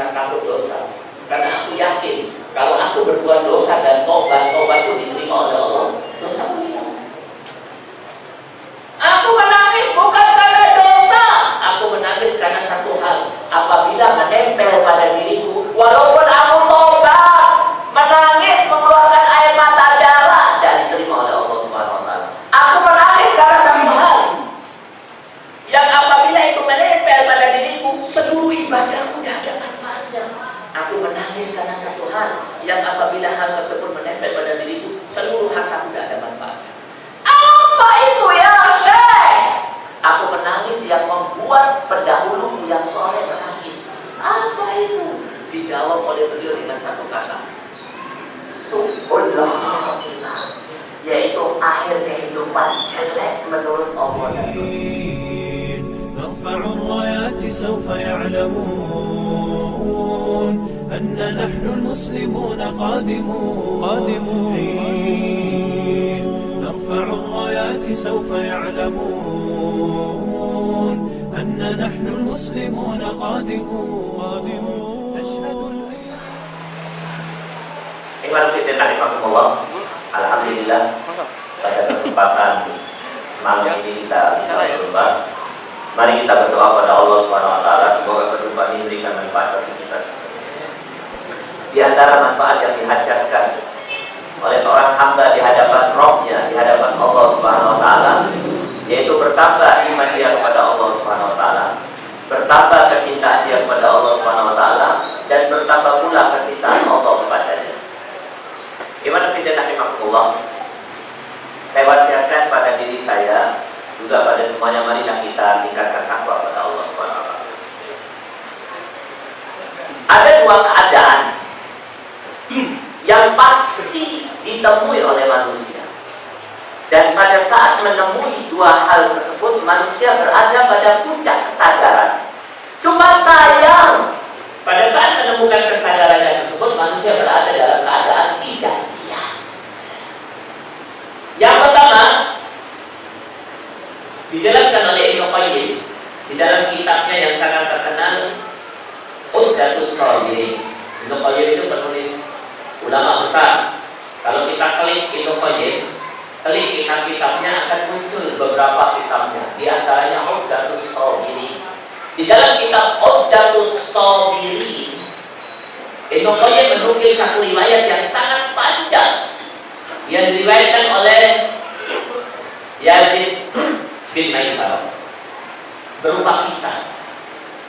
karena takut dosa. Karena aku yakin kalau aku berbuat dosa dan tobat, itu diterima oleh Allah. Dosa hilang. Aku menangis bukan karena dosa. Aku menangis karena satu hal. Apabila menempel pada diriku, walaupun akhir kehidupan jelek menurut Allah. نرفع الرايات سوف يعلمون أن نحن المسلمون قادمون قادمون نرفع الرايات سوف يعلمون أن نحن المسلمون قادمون قادمون تشهد الأيام Ikhwan fillah rahimakumullah. Alhamdulillah pada kesempatan malam ini kita bisa berjumpa. Mari kita berdoa pada Allah Subhanahu wa taala semoga perjumpaan ini memberikan manfaat bagi kita. Di antara manfaat yang dihajarkan oleh seorang hamba di hadapan Rohnya, di hadapan Allah Subhanahu wa taala, yaitu bertambah iman dia kepada Allah Subhanahu wa taala, bertambah kecintaan dia kepada Allah Subhanahu wa taala dan bertambah pula kecintaan Allah kepadanya. Gimana tidak rahimahullah? Saya wasiatkan pada diri saya juga pada semuanya marilah kita tingkatkan takwa pada Allah Subhanahu wa. Ada dua keadaan yang pasti ditemui oleh manusia. Dan pada saat menemui dua hal tersebut, manusia berada pada puncak kesadaran. Cuma sayang, pada saat menemukan kesadaran tersebut, manusia berada dalam keadaan tidak siap. Yang pertama, dijelaskan oleh Ibnu Qayyim di dalam kitabnya yang sangat terkenal, Uddatus Sabirin. Ibnu Qayyim itu penulis ulama besar. Kalau kita klik Ibnu Qayyim, klik kitab-kitabnya akan muncul beberapa kitabnya. Di antaranya Uddatus Sabirin. Di dalam kitab Uddatus Sabirin, Ibnu Qayyim menukil satu riwayat yang sangat panjang yang diriwayatkan oleh Yazid bin Maisarah berupa kisah.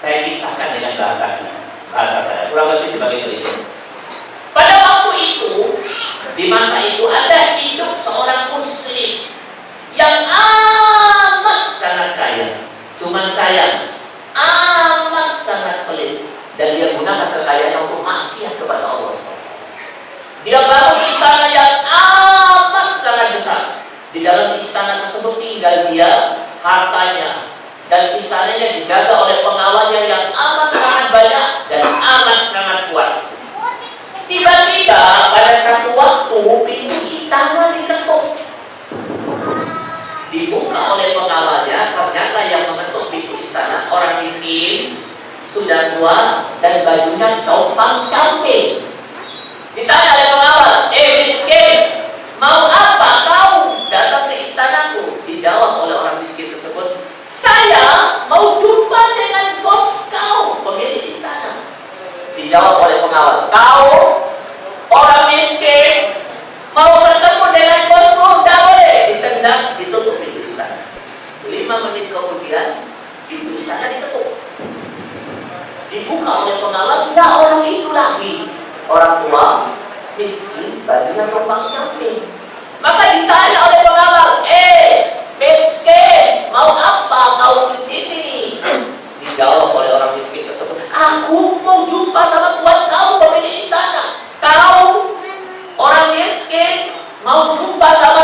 Saya kisahkan dengan bahasa kisah, bahasa saya kurang lebih sebagai berikut. Pada waktu itu, di masa itu ada hidup seorang muslim yang amat sangat kaya. Cuman sayang, amat sangat pelit gunakan kekayaannya untuk maksiat kepada Allah. Dia bangun istana yang amat sangat besar. Di dalam istana tersebut tinggal dia, hartanya, dan istananya dijaga oleh pengawalnya yang amat sangat banyak dan amat sangat kuat. Tiba-tiba pada satu waktu pintu istana diketuk. Dibuka oleh pengawalnya, ternyata yang mengetuk pintu istana orang miskin, sudah tua dan bajunya compang camping. Ditanya oleh pengawal, eh miskin, mau apa kau datang ke istanaku? Dijawab oleh orang miskin tersebut, saya mau jumpa dengan bos kau, pemilik istana. Dijawab oleh pengawal, kau orang miskin mau ketemu dengan bosmu, tidak boleh. Ditendang, ditutup pintu istana. Lima menit kemudian, pintu istana ditutup. Dibuka oleh pengawal, tidak orang itu lagi. Orang tua, miskin, bajunya tumpang camping. Maka ditanya oleh pengawal, eh, miskin, mau apa kau di sini? Dijawab oleh orang miskin tersebut, aku mau jumpa sama tuan kau pemilik istana. Kau orang miskin mau jumpa sama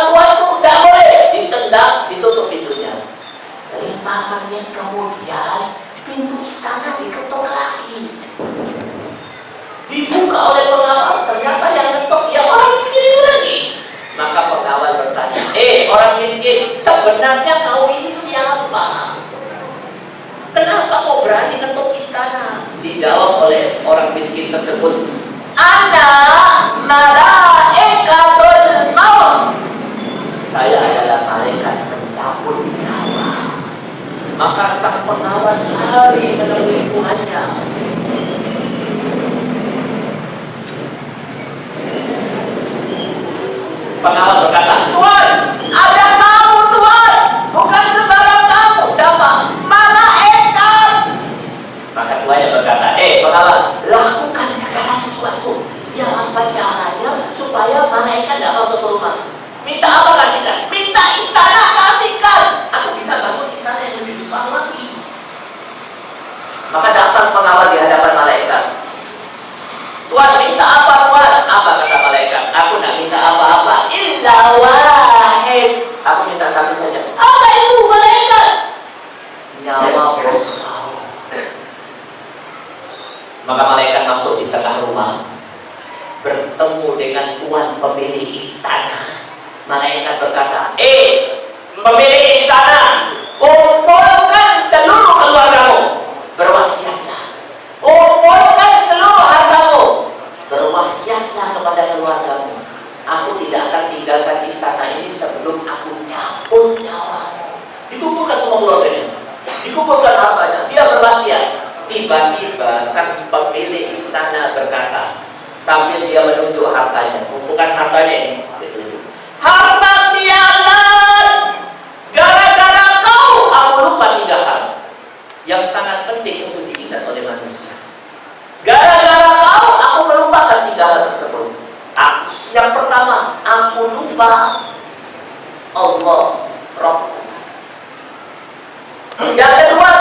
Tuhan minta apa Tuhan? Apa kata malaikat? Aku tidak minta apa-apa. Illa wahid. Aku minta satu saja. Apa itu malaikat? Nyawa bos. Maka malaikat masuk di tengah rumah. Bertemu dengan tuan pemilik istana. Malaikat berkata, Eh, pemilik istana, kumpulkan seluruh keluargamu. Berwasiatlah. Kumpulkan Allah ini dikumpulkan hartanya dia berwasiat. Tiba-tiba sang pemilik istana berkata sambil dia menunjuk hartanya oh, bukan hartanya ini. Harta sialan gara-gara kau! Aku lupa tiga hal yang sangat penting untuk diingat oleh manusia. Gara-gara kau aku melupakan tiga hal tersebut. Aku, yang pertama aku lupa Allah Rabbu Yang kedua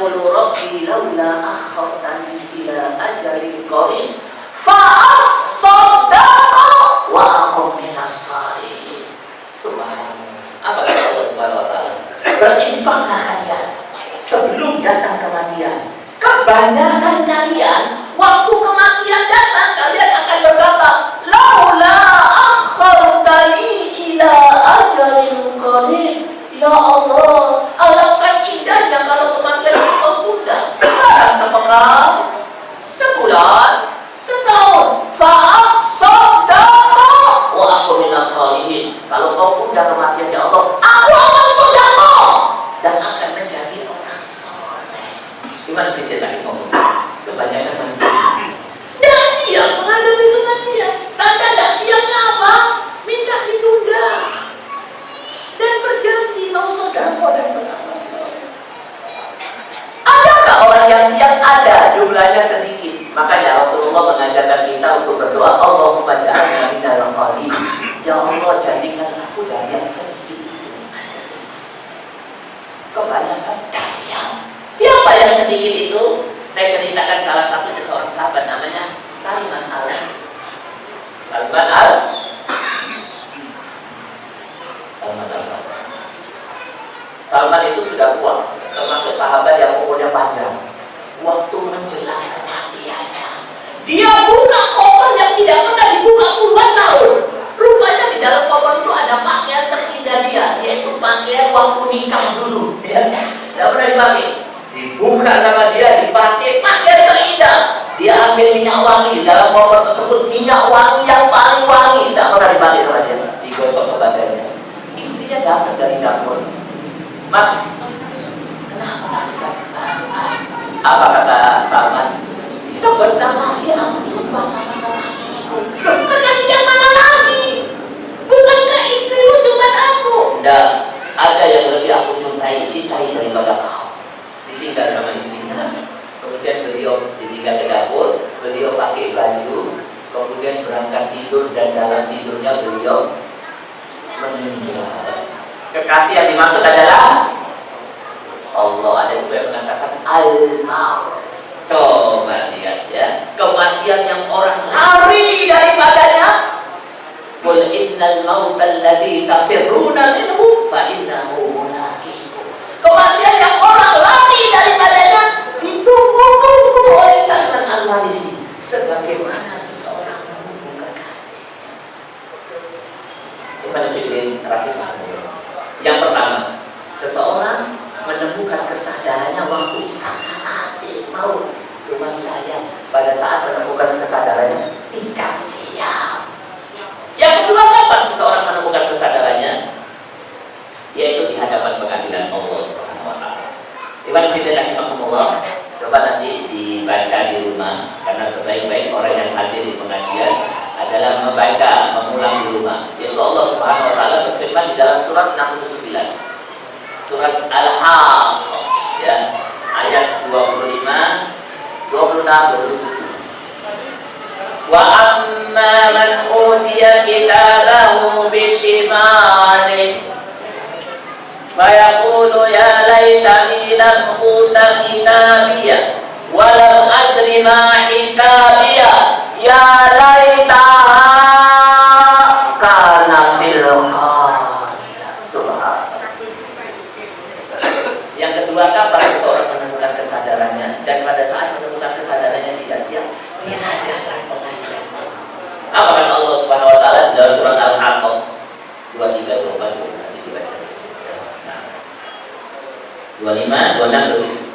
yaqulu rabbi laula akhartani ila ajalin qarib fa asaddaqa wa akum minas salihin subhanallah. Apa kata Allah subhanahu wa taala? Berinfaklah kalian sebelum datang kematian kebanyakan kalian waktu kematian datang kalian akan berkata laula akhartani ila ajalin qarib ya Allah jumlahnya sedikit. Makanya Rasulullah mengajarkan kita untuk berdoa Allahumma ja'alna minal qalil. Ya Allah jadikan aku dari yang sedikit. Kebanyakan kasihan. Siapa yang sedikit itu? Saya ceritakan salah satu seorang sahabat namanya Salman Al. Salman Al. Salman Al. Salman itu sudah tua, termasuk sahabat yang dia buka koper yang tidak pernah dibuka puluhan tahun. Rupanya di dalam koper itu ada pakaian terindah dia, yaitu pakaian waktu nikah dulu. Ya, tidak pernah dipakai. Dibuka sama dia, dipakai pakaian terindah. Dia ambil minyak wangi di dalam koper tersebut, minyak wangi yang paling wangi, tidak pernah dipakai sama dia. Digosok ke badannya. Istrinya datang dari dapur. Mas, kenapa Mas? Apa kata Salman? Sebentar lagi aku jumpa sama kekasihku. Kekasih yang mana lagi? Bukankah istrimu cuma aku? Tidak, ada yang lebih aku cintai, cintai daripada kau. Ditinggal sama istrinya, kemudian beliau ditinggal ke dapur, beliau pakai baju, kemudian berangkat tidur dan dalam tidurnya beliau meninggal. Kekasih yang dimaksud adalah Allah ada juga yang mengatakan al-maut. Coba lihat ya, kematian yang orang lari daripadanya. Qul innal mauta alladhi tafirruna minhu fa innahu mulaqikum. Kematian yang orang lari daripadanya ditunggu-tunggu oleh Salman Al-Farisi sebagaimana seseorang menunggu kekasih. Fiddin rahimahullah. Yang pertama, seseorang menemukan kesadarannya waktu saat mau cuma saya pada saat menemukan kesadarannya tidak siap. Yang kedua, kapan seseorang menemukan kesadarannya? Yaitu di hadapan pengadilan Allah Subhanahu wa taala. Iman fillah rahimahullah, coba nanti dibaca di rumah karena sebaik-baik orang yang hadir di pengajian adalah membaca, mengulang di rumah. Yaitu Allah Subhanahu wa taala berfirman di dalam surat 69. Surat Al-Haqqah ya, ayat 25, 26, 27. Wa amma man utiya kitabahu bishimalihi fayaqulu ya laitani lam uta kitabiyah wa lam adri ma hisabiyah ya laitaha kana fil qadiyah subhanallah yang kedua kapan seseorang menemukan kesadarannya dan pada saat menemukan kesadarannya tidak siap dia adakan pengajian apa kata Allah Subhanahu wa taala di dalam surat Al-Haqqah 23 24 nanti dibaca. Nah. 25 26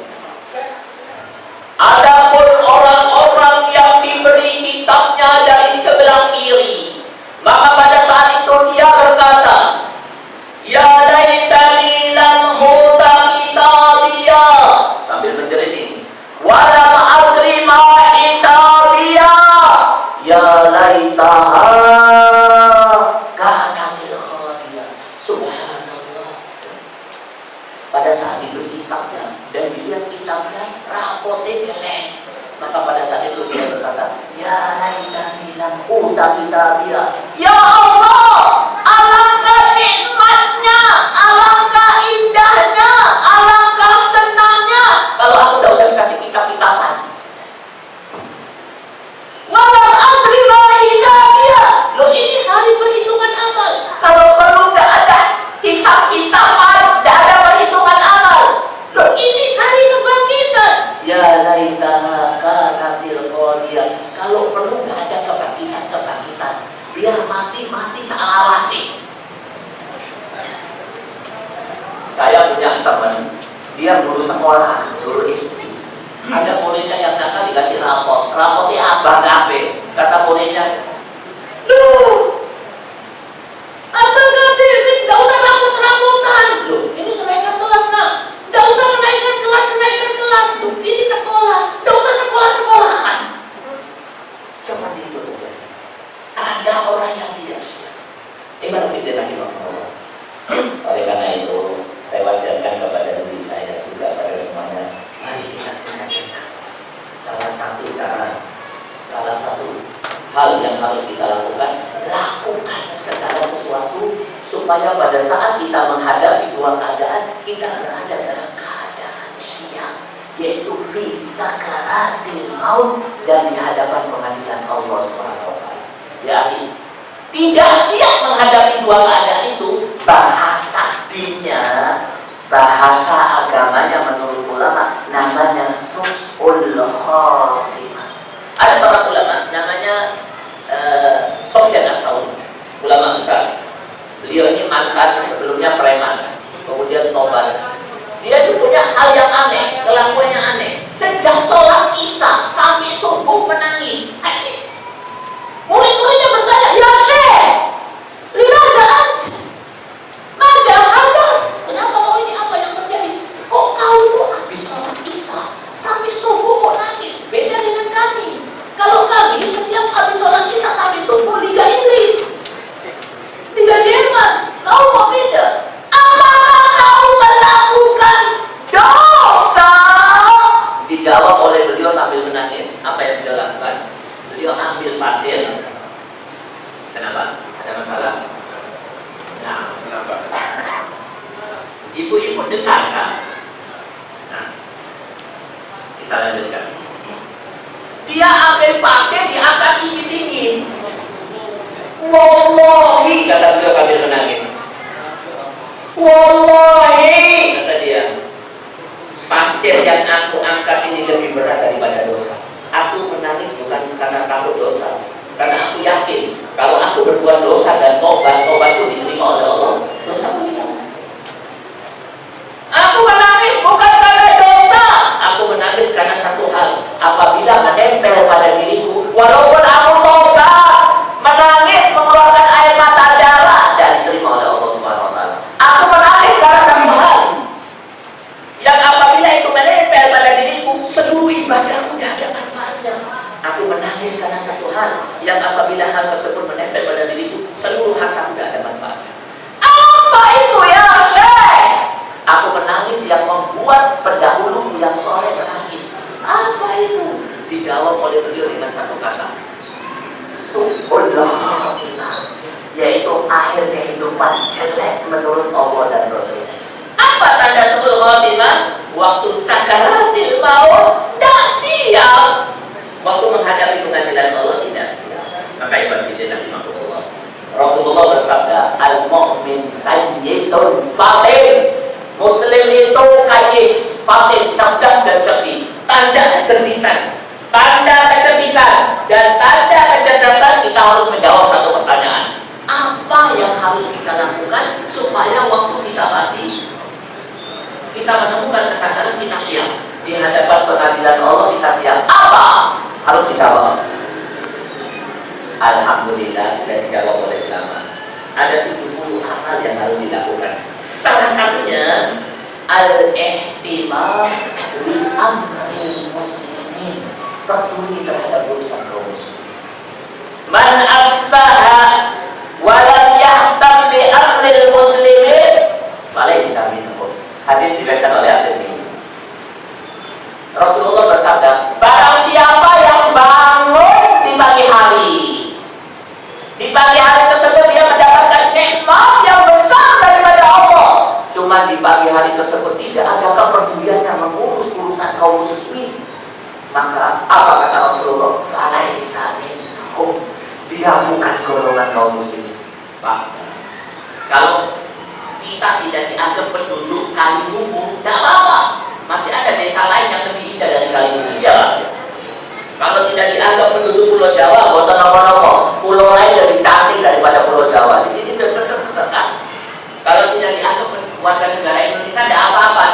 Adapun orang-orang yang diberi kitabnya dari sebelah kiri maka pada saat itu dia berkata Ya laitani lam huta kitabiyah sambil menjerit ini walam adri ma hisabiyah ya laitaha kanatil khadiyah subhanallah pada saat diberi kitabnya dan dilihat rapotnya jelek maka pada saat itu dia berkata ya laitani lam huta kitabiyah ya Allah alangkah nikmatnya alangkah indahnya alangkah senangnya kalau aku tidak usah dikasih kitab-kitaban Walau adri ma hisabiyah. Loh ini hari perhitungan amal. Kalau perlu nggak ada hisab-hisaban, nggak ada perhitungan amal. Loh ini hari kebangkitan. Ya laitaha kanatil qadiyah. Kalau perlu nggak ada kebangkitan-kebangkitan. Biar mati-mati sealawasi. Saya punya teman, dia guru sekolah, guru SD ada muridnya yang nakal dikasih rapot. Rapotnya abang gabe kata muridnya Duh harus dikawal. Alhamdulillah sudah dijawab oleh ulama. Ada 70 amal yang harus dilakukan. Salah satunya al-ihtimal li amri muslimin. Peduli terhadap urusan kaum man asbaha walam yahtam bi amril muslimin falaisa minhum. Hadis dibaca oleh Al-Tirmidzi. Rasulullah bersabda di pagi hari tersebut tidak adakah yang mengurus urusan kaum muslimin. Maka apa kata Rasulullah? Falaisa minhum. Dia bukan golongan kaum muslimin. Pak kalau kita tidak dianggap penduduk kali hubung tidak apa-apa. Masih ada desa lain yang lebih indah dari kali hubung ya kalau tidak dianggap penduduk pulau Jawa buat nopo-nopo pulau lain lebih cantik daripada pulau Jawa. Di sini sudah sesekat kalau tidak dianggap penduduk warga negara Indonesia ada apa-apa.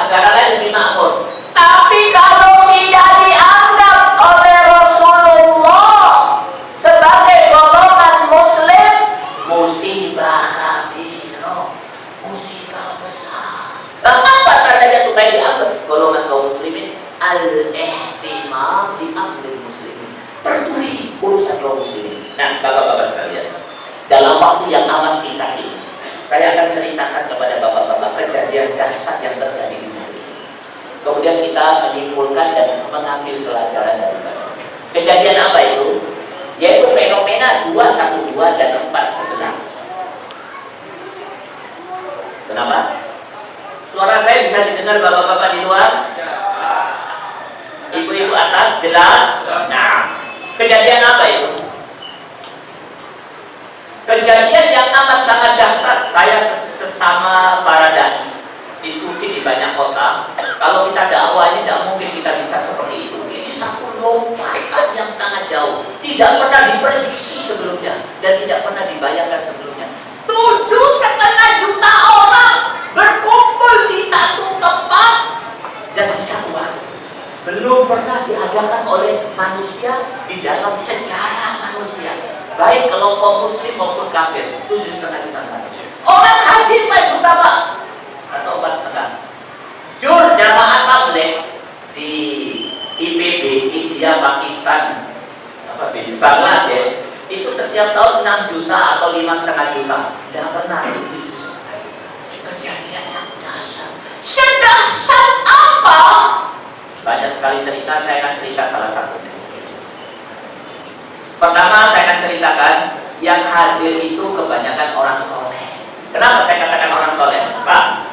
Kelompok muslim maupun kafir. Tujuh setengah juta Orang. Haji 4 juta pak. Atau empat setengah. Jur jamaah tabligh di IPB India Pakistan apa Bangladesh itu setiap tahun 6 juta atau lima setengah juta. Tidak pernah tujuh setengah juta. Kejadian yang dasar. Sedasar apa? Banyak sekali cerita saya akan cerita salah satunya. Pertama saya akan ceritakan yang hadir itu kebanyakan orang soleh. Kenapa saya katakan orang soleh? Pak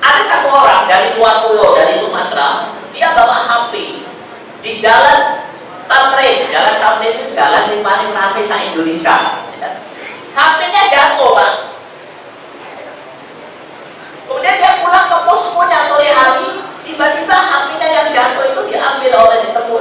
ada satu orang dari luar pulau dari Sumatera dia bawa HP di jalan Tamrin. Jalan Tamrin itu jalan yang paling ramai sa Indonesia. HP-nya jatuh pak. Kemudian dia pulang ke poskonya sore hari tiba-tiba HP-nya yang jatuh itu diambil oleh ditemu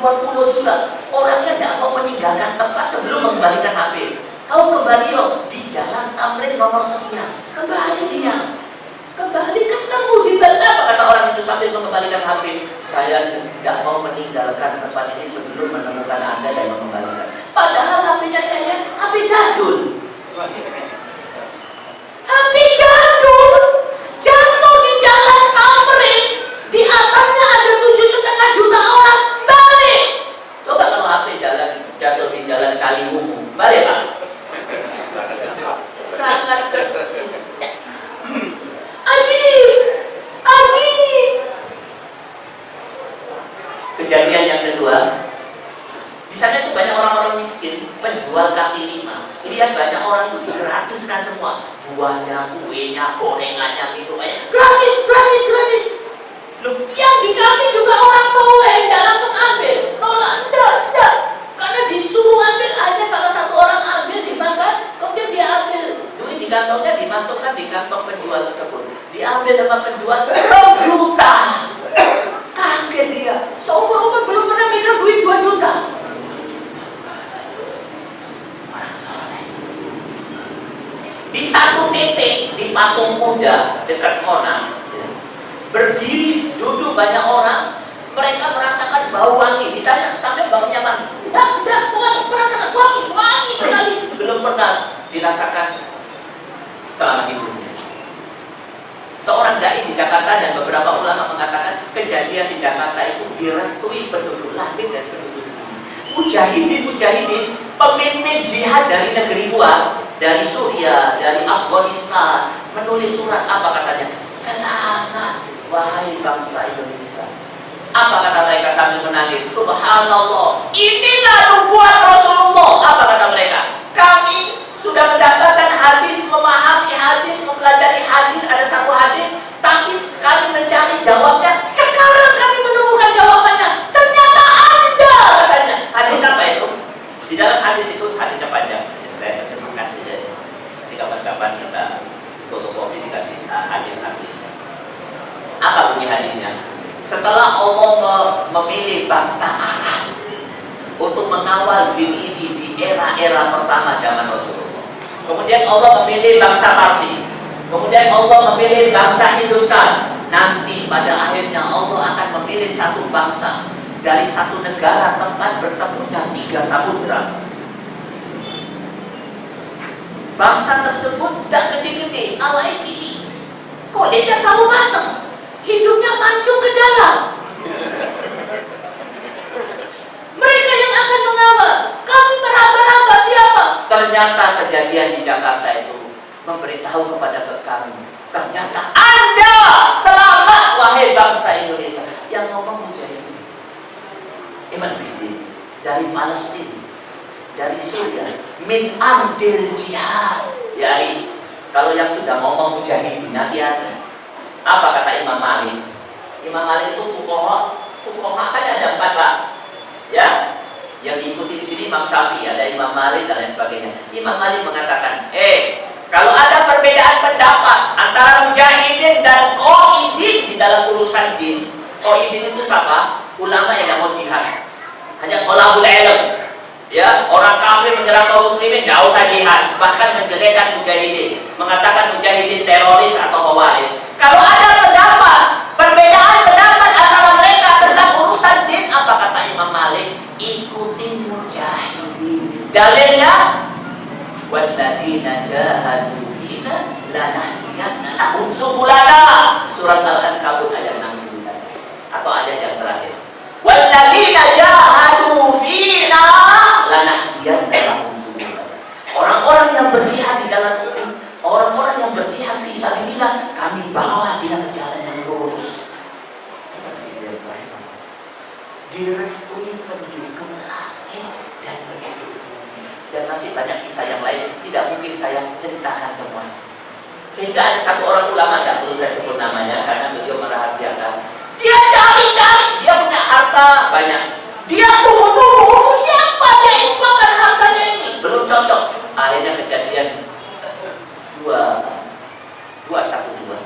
40 juga. Orangnya tidak mau meninggalkan tempat sebelum mengembalikan HP kau kembali yuk di jalan Tamrin nomor sekian kembali dia. Kembali ketemu di apa kata orang itu sambil mengembalikan HP saya tidak mau meninggalkan tempat ini sebelum menemukan anda dan mengembalikan. Padahal HP-nya saya HP jadul. Penjual kaki lima. Lihat banyak orang itu digratiskan semua, buahnya, kuenya, gorengannya, minumannya, gratis, gratis, gratis. Loh, yang dikasih juga orang soleh, tidak langsung ambil. Nolak, enggak, enggak. Karena disuruh ambil aja salah satu orang ambil dimakan, kemudian dia ambil duit di kantongnya dimasukkan di kantong penjual tersebut. Diambil sama penjual 2 juta. Kaget dia. Seumur umur belum pernah mikir duit 2 juta. Orang soleh. Di satu titik di patung kuda dekat Monas, berdiri duduk banyak orang mereka merasakan bau wangi. Ditanya sampai baunya mana tidak tidak wangi merasakan wangi wangi sekali. Belum pernah dirasakan selama hidupnya seorang dai di Jakarta dan beberapa ulama mengatakan kejadian di Jakarta itu direstui penduduk langit dan penduduk mujahidin mujahidin pemimpin jihad dari negeri luar dari Suria, dari Afghanistan menulis surat apa katanya selamat wahai bangsa Indonesia apa kata mereka sambil menangis? Subhanallah. Inilah nubuat Rasulullah. Apa kata mereka? Kami sudah mendapatkan hadis, memahami hadis, mempelajari hadis, ada satu hadis, tapi kami mencari jawabnya. Sekarang kami menemukan jawabannya. Ternyata Anda katanya. Hadis apa itu? Di dalam hadis itu hadisnya panjang. Saya terjemahkan saja. Jadi kapan-kapan kita fotokopi dikasih hadis aslinya. Apa bunyi hadisnya? setelah Allah memilih bangsa Arab untuk mengawal din ini di era-era pertama zaman Rasulullah. Kemudian Allah memilih bangsa Parsi. Kemudian Allah memilih bangsa Hindustan. Nanti pada akhirnya Allah akan memilih bangsa dari satu negara tempat bertemunya tiga samudra. Bangsa tersebut tidak gede-gede, awalnya cilik. Kulitnya selalu matang hidupnya mancung ke dalam. Mereka yang akan mengawal, kami meraba-raba siapa? Ternyata kejadian di Jakarta itu memberitahu kepada kami, ternyata Anda selamat wahai bangsa Indonesia. Yang ngomong mujahidin. Iman Fidin dari Palestina, dari Suriah, min amdir jihad. Ya, kalau yang sudah ngomong mujahidin, hati-hati. Apa kata Imam Malik? Imam Malik itu fukoha, fukoha kan ada empat pak, ya. Yang diikuti di sini Imam Syafi'i, ada Imam Malik dan lain sebagainya. Imam Malik mengatakan, eh, kalau ada perbedaan pendapat antara mujahidin dan qaidin di dalam urusan din, qaidin itu siapa? Ulama yang mau jihad. Hanya qolabul ilm. Ya, orang kafir menyerang kaum muslimin nggak usah jihad, bahkan menjelekkan mujahidin, mengatakan mujahidin teroris atau khawarij. Kalau ada pendapat, perbedaan pendapat antara mereka tentang urusan din, apa kata Imam Malik? Ikuti mujahidin. Dalilnya walladzina jahadu fina lanahdiyannahum subulana. Surat Al-Ankabut ayat 69 atau ayat yang terakhir. Walladzina jahadu fina lanahdiyannahum. Orang-orang yang berjihad di jalan Allah, orang-orang yang berjihad fi sabilillah, kami bawa dia ke jalan yang lurus. Direstui penduduk langit dan penduduk. Dan masih banyak kisah yang lain, tidak mungkin saya ceritakan semua. Sehingga ada satu orang ulama, tidak perlu saya sebut namanya, karena beliau merahasiakan. Dia harta banyak. Dia tunggu-tunggu, siapa dia infakkan hartanya ini? Belum cocok. Akhirnya kejadian dua, dua satu dua.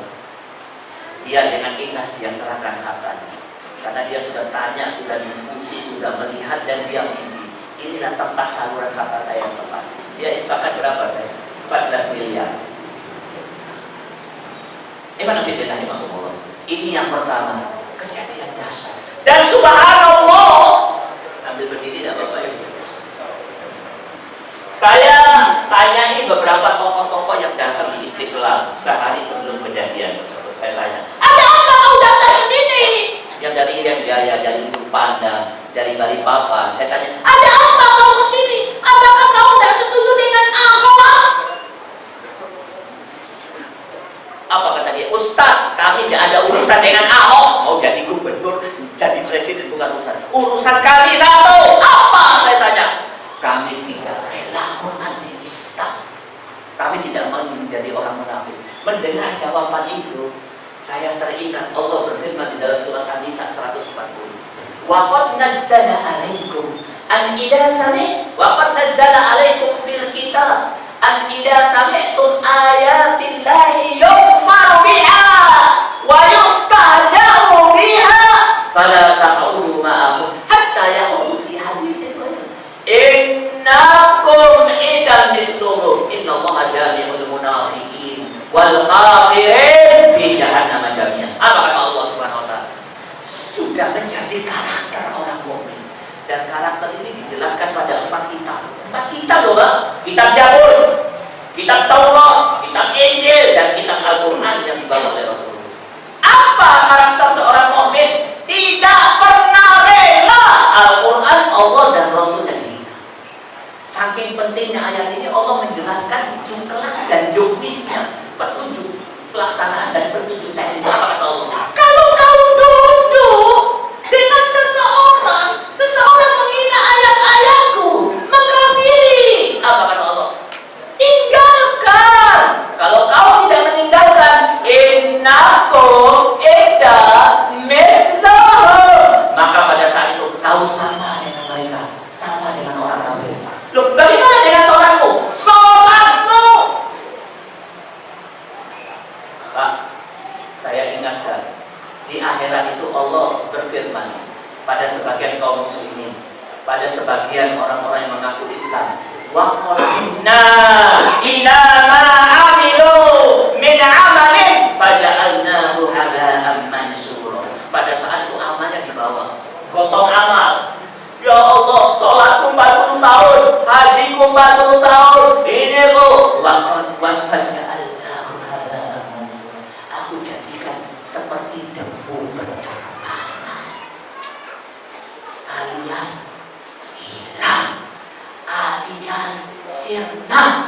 Dia dengan ikhlas dia serahkan hartanya. Karena dia sudah tanya, sudah diskusi, sudah melihat dan dia mimpi. Inilah tempat saluran harta saya yang tepat. Dia infakkan berapa saya? 14 miliar. Ini yang pertama, kejadian dasar. Dan subhanallah, sambil berdiri tidak Bapak Ibu. Saya tanyai beberapa tokoh-tokoh yang datang di Istiqlal sehari sebelum kejadian. Saya tanya, ada apa kau datang ke sini? Yang dari Irian Jaya, dari Panda, dari Balikpapan. Saya tanya, ada apa kau ke sini? Apakah kau tidak setuju dengan Ahok? Apa kata dia? Ustaz, kami tidak ada urusan dengan Ahok. Mau jadi gubernur, jadi presiden bukan urusan. Urusan kami satu. Apa? Saya tanya. Kami tidak rela Islam. Kami tidak mau menjadi orang munafik. Mendengar jawaban itu, saya teringat Allah berfirman di dalam surat An-Nisa 140. Wa qad nazzala 'alaikum an idza sami' wa qad nazzala 'alaikum fil kitab an idza sami'tum ayatillahi yukfaru biha wa yustahza'u biha fala taqulu ma'ahum hatta yaqudu fi haditsin ghayr innakum idan misluhum innallaha jami'ul munafiqin wal kafirin fi jahannam jami'an apa kata Allah Subhanahu wa taala sudah menjadi karakter orang mukmin dan karakter ini dijelaskan pada empat kitab. Empat kitab loh Pak kitab Jabur kitab Taurat kitab Injil dan kitab Al-Quran yang dibawa oleh Rasulullah. Apa karakter seorang mukmin tidak pernah rela Al-Quran Allah dan Rasulnya saking pentingnya ayat ini Allah menjelaskan jumlah dan juknisnya petunjuk pelaksanaan dan petunjuk teknis apa kata Allah kalau kau duduk dengan seseorang seseorang menghina ayat-ayatku mengkafiri apa kata Allah tinggalkan kalau kau tidak meninggalkan innakum ida mislahu maka pada saat itu kau sama dengan mereka sama dengan orang kafir loh bagaimana dengan sholatmu sholatmu Pak saya ingatkan di akhirat itu Allah berfirman pada sebagian kaum muslimin pada sebagian orang-orang yang mengaku Islam wa qadimna ila ma amilu min amalin faja'alnahu haba'an mansura. Pada saat itu amalnya dibawa gotong amal. Ya Allah sholatku 40 tahun hajiku 40 tahun ini bu wa qad 나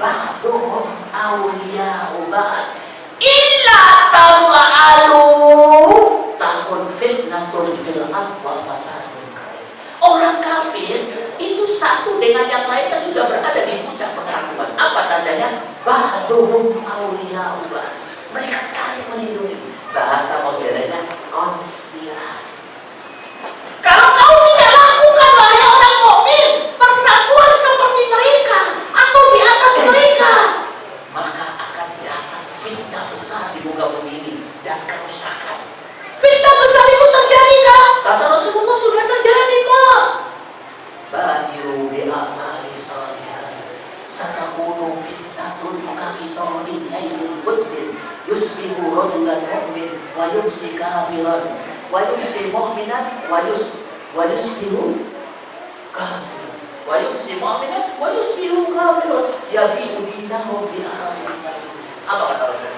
ba'duhum awliya'u ba'd. Illa orang kafir itu satu dengan yang lainnya sudah berada di puncak persatuan. Apa tandanya? Ba'duhum mereka saling melindungi. Bahasa modernnya konsen wa yumsi kafiran wa yumsi mu'minan wa yus wa yusbihu kafiran wa yumsi mu'minan wa yusbihu kafiran yabi'u dinahum bi ahli apa kata Rasulullah?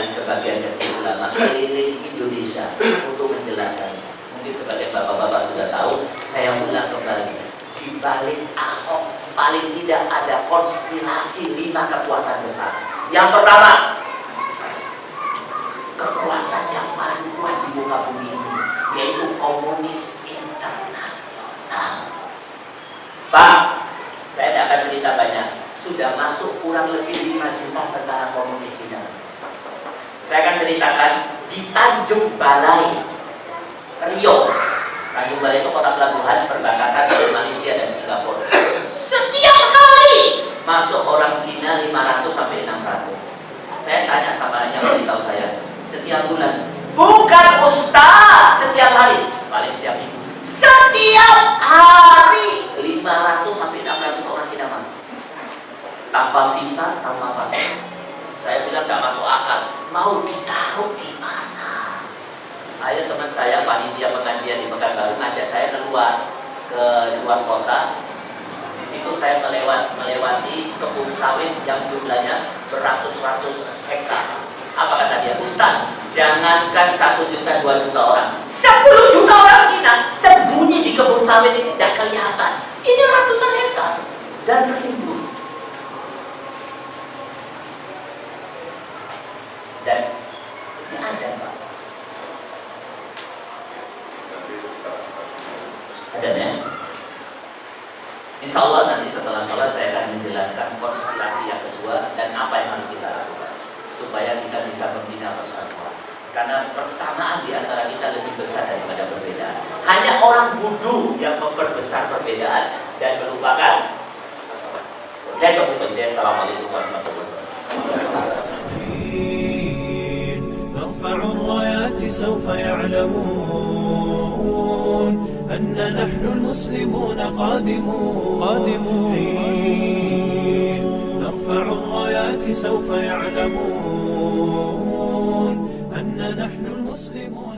dengan sebagian kecil ulama keliling Indonesia untuk menjelaskannya. Mungkin sebagai bapak-bapak sudah tahu, saya ulang kembali. Di balik Ahok paling tidak ada konspirasi lima kekuatan besar. Yang pertama, kekuatan yang paling kuat di muka bumi ini, yaitu komunis internasional. Pak, saya tidak akan cerita banyak. Sudah masuk kurang lebih lima juta tentara komunis saya akan ceritakan di Tanjung Balai Rio. Tanjung Balai itu kota pelabuhan perbatasan dari Malaysia dan Singapura. Setiap hari masuk orang Cina 500 sampai 600 saya tanya sama yang beritahu saya setiap bulan bukan ustaz setiap hari. Paling setiap minggu. Setiap hari 500 sampai 600 orang Cina masuk. Tanpa visa tanpa paspor. Saya bilang nggak masuk akal mau ditaruh di mana? Ayo teman saya panitia pengajian di Pekanbaru ngajak saya keluar ke luar kota. Di situ saya melewat, melewati kebun sawit yang jumlahnya beratus-ratus hektar. Apa kata dia? Ustaz jangankan satu juta dua juta orang. Sepuluh juta orang kita sembunyi di kebun sawit ini. Tidak kelihatan. besar daripada perbedaan. Hanya orang bodoh yang memperbesar perbedaan dan melupakan. Dan kemudian Assalamualaikum warahmatullahi wabarakatuh. نرفع الرايات سوف يعلمون أن نحن المسلمون قادمون قادمون نرفع الرايات سوف يعلمون أن نحن المسلمون قادمون